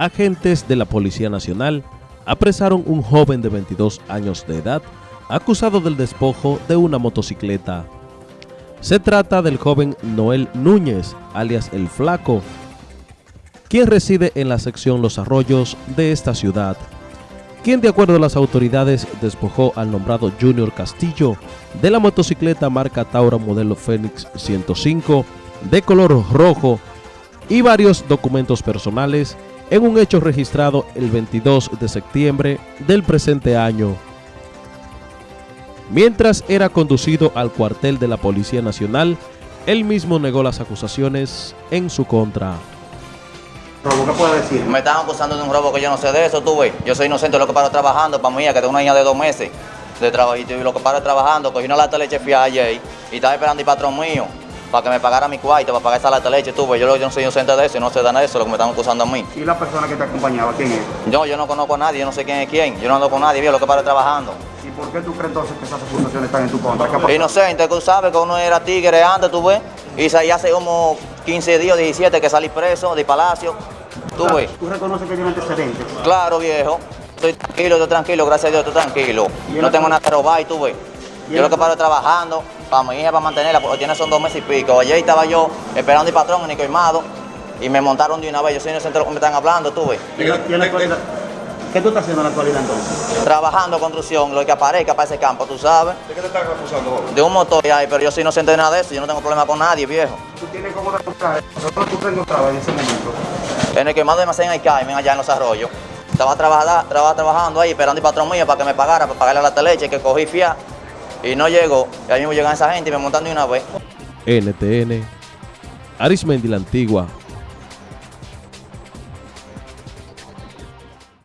agentes de la Policía Nacional apresaron un joven de 22 años de edad acusado del despojo de una motocicleta. Se trata del joven Noel Núñez, alias El Flaco, quien reside en la sección Los Arroyos de esta ciudad, quien de acuerdo a las autoridades despojó al nombrado Junior Castillo de la motocicleta marca Taura modelo Fénix 105 de color rojo y varios documentos personales en un hecho registrado el 22 de septiembre del presente año. Mientras era conducido al cuartel de la Policía Nacional, él mismo negó las acusaciones en su contra. ¿Robo qué puede decir? Me están acusando de un robo que yo no sé de eso, tú ves. Yo soy inocente, lo que paro trabajando para mí, que tengo una niña de dos meses de trabajo y lo que paro trabajando, cogí una lata de leche fía ayer y estaba esperando el patrón mío para que me pagara mi cuarto, para pagar esa lata de leche, tú ves. Yo, yo no soy inocente de eso y no sé de nada de eso, lo que me están acusando a mí. ¿Y la persona que te acompañaba, quién es? Yo, yo no conozco a nadie, yo no sé quién es quién, yo no ando con nadie, viejo, lo que paro trabajando. ¿Y por qué tú crees entonces que esas acusaciones están en tu contra? Inocente, tú sabes que uno era tigre antes, tú ves, y ya hace como 15 días, 17 que salí preso de palacio, tú ves. ¿Tú reconoces que tiene antecedentes? Claro, viejo. Estoy tranquilo, estoy tranquilo, gracias a Dios, estoy tranquilo. ¿Y en No tengo nada que robar y tú ves. ¿Y en Yo lo que paro trabajando para mi hija, para mantenerla, porque tiene son dos meses y pico. Ayer estaba yo esperando el patrón en Nico Imado y me montaron de una vez. Yo soy inocente de lo que me están hablando, tú ves. ¿Y en la actualidad? ¿Qué tú estás haciendo en la actualidad entonces? Trabajando construcción, lo que aparezca para ese campo, tú sabes. ¿De qué te están acusando? De un motor ahí, pero yo soy inocente de nada de eso. Yo no tengo problema con nadie, viejo. ¿Tú tienes cómo demostrar eso? ¿Dónde tú te encontrabas en ese momento? En el quemado de almacén hay Carmen, allá en los arroyos. Estaba, trabajada- estaba trabajando ahí, esperando el patrón mío para que me pagara, para pagarle la leche que cogí fia. Y no llegó. Y ahí mismo llegan esa gente y me montan de una vez. NTN, Arismendi la Antigua,